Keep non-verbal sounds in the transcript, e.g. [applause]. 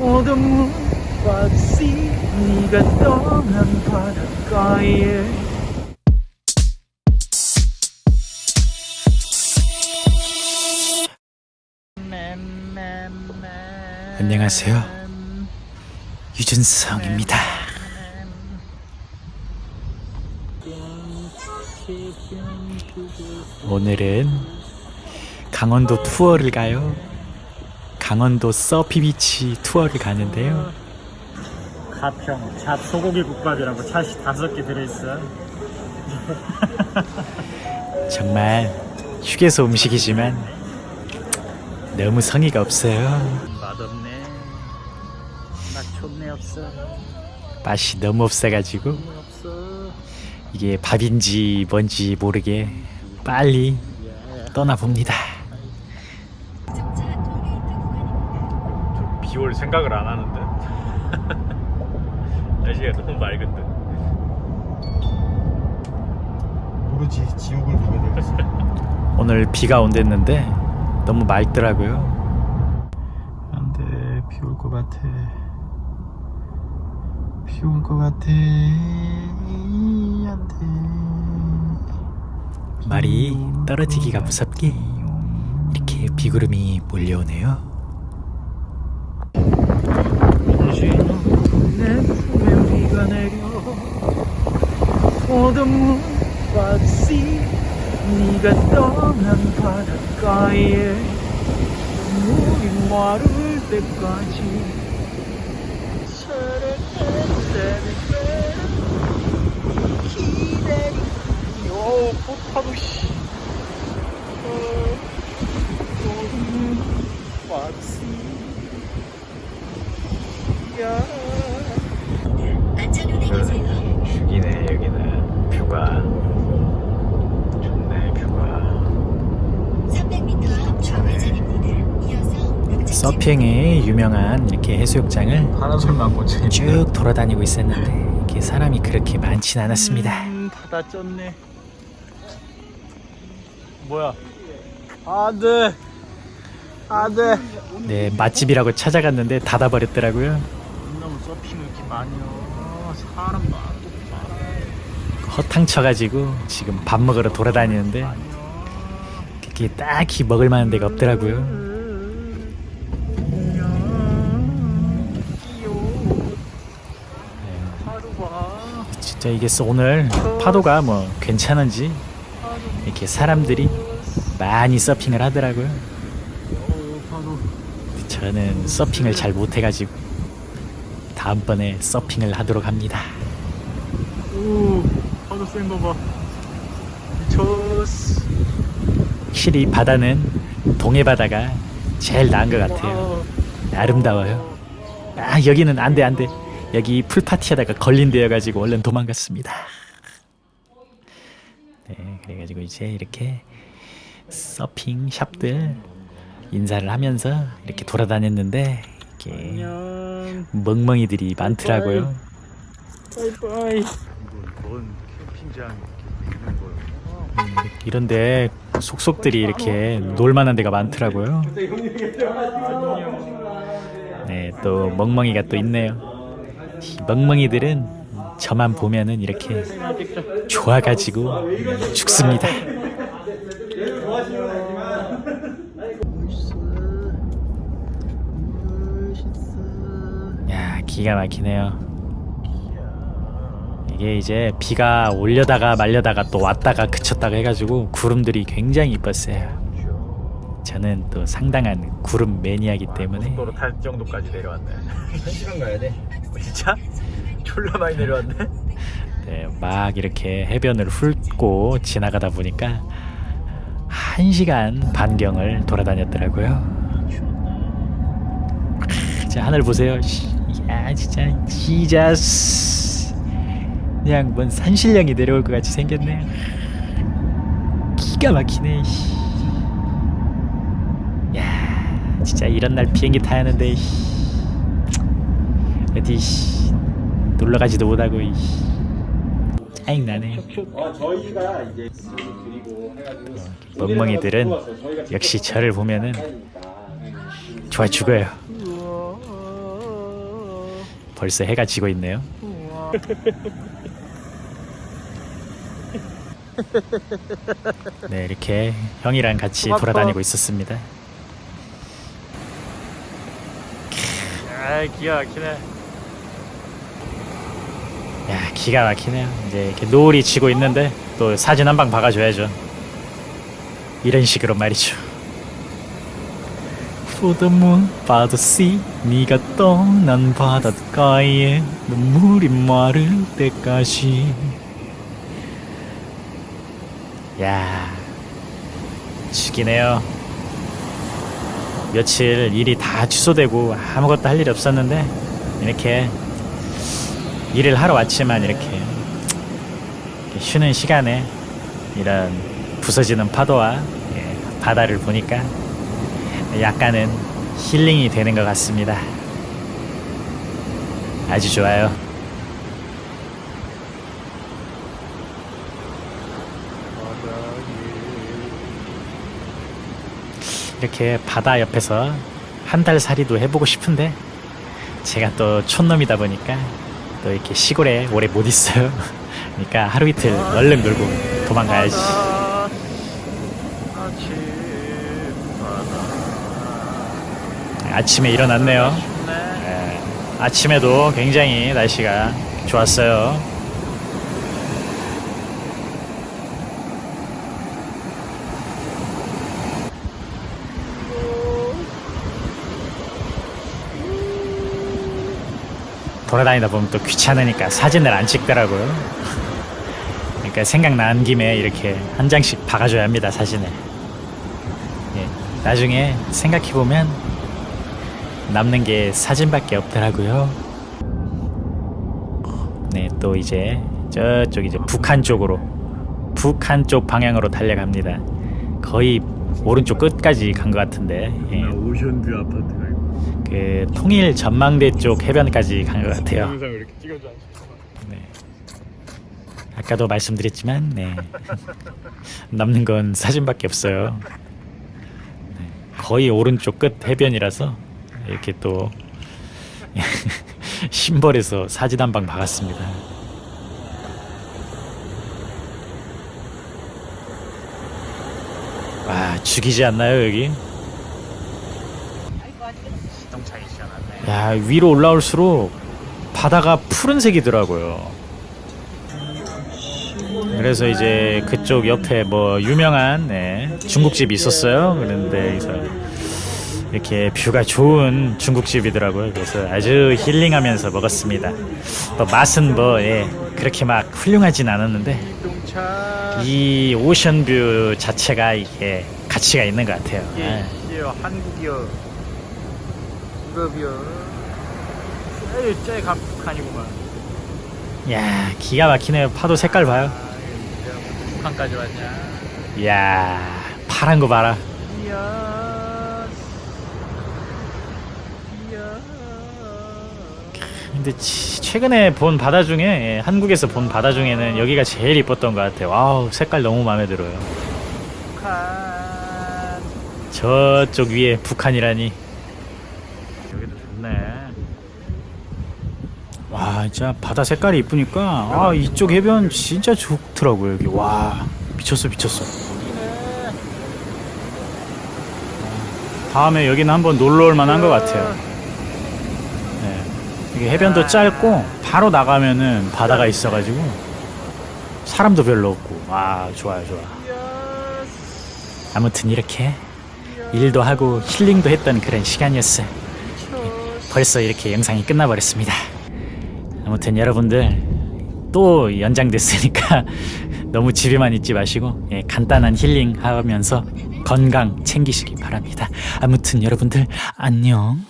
어둠 박시 네가 떠난 바닷가에 안녕하세요. 유준성입니다. 오늘은 강원도 투어를 가요. 강원도 서피비치 투어를 가는데요. 가평 잡 소고기 국밥이라고 샷이 다섯 개 들어있어 [laughs] 정말 휴게소 음식이지만 너무 성의가 없어요. 맛없네 맛 좋네 없어 맛이 너무 없어가지고 없어 이게 밥인지 뭔지 모르게 빨리 떠나봅니다. 비올 생각을 안 하는데 [laughs] 날씨가 너무 맑은데 모르지 지옥을 가게 되겠어 [laughs] 오늘 비가 온댔는데 너무 맑더라고요. 안돼 비 올 것 같아. 비 올 것 같아. 안돼. 말이 떨어지기가 무섭게 이렇게 비구름이 몰려오네요. 내 품에 비가 내려 어둠 박시 네가 떠난 바닷가에 물이 마를 때까지 포타도 씨 박시 야 죽이네 여기는 뷰가 좋네 뷰가 300m 좌회전입니다. 이어 서 서핑에 유명한 이렇게 해수욕장을 파란솔만 꽂혀 쭉 돌아다니고 있었는데 이렇게 사람이 그렇게 많진 않았습니다. 음, 다 쪘네. 뭐야? 안돼, 안돼. 네 맛집이라고 찾아갔는데 닫아버렸더라고요. 너무 서핑을 이렇게 많이 해. 사람 많고 허탕 쳐가지고 지금 밥 먹으러 돌아다니는데 딱히 먹을 만한 데가 없더라고요. 하루 봐. 진짜 이게 오늘 파도가 뭐 괜찮은지 이렇게 사람들이 많이 서핑을 하더라고요. 저는 서핑을 잘 못해가지고 다음번에 서핑을 하도록 합니다. 오, 파도 봐. 미쳤어. 확실히 바다는 동해 바다가 제일 나은 것 같아요. 아름다워요. 아 여기는 안돼 안돼. 여기 풀파티하다가 걸린대여가지고 얼른 도망갔습니다. 네 그래가지고 이제 이렇게 서핑 샵들 인사를 하면서 이렇게 돌아다녔는데 이렇게. 멍멍이들이 많더라고요. 바이바이. 뭔 캠핑장 있는 음, 이런데 속속들이 이렇게 놀만한 데가 많더라고요. 네, 또 멍멍이가 또 있네요. 이 멍멍이들은 저만 보면은 이렇게 좋아가지고 죽습니다. 야, 기가 막히네요. 이게 이제 비가 올려다가 말려다가 또 왔다가 그쳤다가 해가지고 구름들이 굉장히 이뻤어요. 저는 또 상당한 구름 매니아이기 때문에 도로 탈 정도까지 내려왔네 1시간 가야 돼 진짜 졸라 많이 내려왔네 네, 막 이렇게 해변을 훑고 지나가다 보니까 한 시간 반경을 돌아다녔더라고요. 크, 자 하늘 보세요. 씨, 야 진짜 지자스 그냥 뭔 산신령이 내려올 것 같이 생겼네. 기가 막히네. 씨. 야 진짜 이런 날 비행기 타야 하는데 씨. 어디 씨, 놀러 가지도 못하고 이 씨. 짜증 나네. 어, 저희가 이제 드리고 해가지고 멍멍이들은 역시 저를 보면은 좋아 죽어요. 벌써 해가 지고 있네요. [laughs] 네, 이렇게 형이랑 같이 돌아다니고 있었습니다. 아, 기가 막히네. 야, 기가 막히네요. 이제 이렇게 노을이 지고 있는데 또 사진 한 방 박아줘야죠. 이런 식으로 말이죠. For the moon, by the sea, 네가 떠난 바닷가에 눈물이 마를 때까지. 야, 죽이네요. 며칠 일이 다 취소되고 아무것도 할 일이 없었는데 이렇게 일을 하러 왔지만 이렇게, 쉬는 시간에 이런 부서지는 파도와 예, 바다를 보니까 약간은 힐링이 되는 것 같습니다. 아주 좋아요. 이렇게 바다 옆에서 한 달 살이도 해보고 싶은데 제가 또 촌놈이다 보니까 또 이렇게 시골에 오래 못 있어요. [laughs] 그러니까 하루 이틀 얼른 놀고 도망가야지. 아침에 일어났네요. 네, 아침에도 굉장히 날씨가 좋았어요. 돌아다니다 보면 또 귀찮으니까 사진을 안 찍더라고요. 그러니까 생각난 김에 이렇게 한 장씩 박아줘야 합니다 사진을. 예, 나중에 생각해 보면 남는 게 사진밖에 없더라고요. 네, 또 이제 저쪽 이제 북한 쪽으로 북한 쪽 방향으로 달려갑니다. 거의 오른쪽 끝까지 간 것 같은데 예, 오션뷰 아파트가 그 통일 전망대 쪽 해변까지 간 것 같아요. 찍어줘 네. 아까도 말씀드렸지만 네. [laughs] 남는 건 사진밖에 없어요. 네. 거의 오른쪽 끝 해변이라서 이렇게 또 [laughs] 심벌에서 사진 한 방 박았습니다. 와 죽이지 않나요 여기? 자동차이 시원하네 야 위로 올라올수록 바다가 푸른색이더라고요. 그래서 이제 그쪽 옆에 뭐 유명한 네, 중국집이 있었어요. 그런데 이렇게 뷰가 좋은 중국집이더라고요. 그래서 아주 힐링하면서 먹었습니다. 뭐 맛은 뭐 예, 그렇게 막 훌륭하진 않았는데 이 오션뷰 자체가 이게 가치가 있는 것 같아요. 예. 한국이요 유럽이요 제일 제일 북한이구만 야 기가 막히네요. 파도 색깔 봐요. 북한까지 왔냐 이야 파란 거 봐라. 이야 이야 근데 치- 최근에 본 바다 중에 예, 한국에서 본 바다 중에는 여기가 제일 이뻤던 것 같아요. 와우 색깔 너무 마음에 들어요. 북한 저쪽 위에 북한이라니. 여기도 좋네 와 진짜 바다 색깔이 이쁘니까 아 이쪽 해변 진짜 좋더라고요 여기 와 미쳤어 미쳤어. 다음에 여기는 한번 놀러 올 만한 것 같아요. 네. 이게 해변도 짧고 바로 나가면은 바다가 있어가지고 사람도 별로 없고 와 좋아요 좋아. 아무튼 이렇게 일도 하고 힐링도 했던 그런 시간이었어요. 벌써 이렇게 영상이 끝나버렸습니다. 아무튼 여러분들 또 연장됐으니까 [laughs] 너무 집에만 있지 마시고 예, 간단한 힐링 하면서 건강 챙기시기 바랍니다. 아무튼 여러분들 안녕.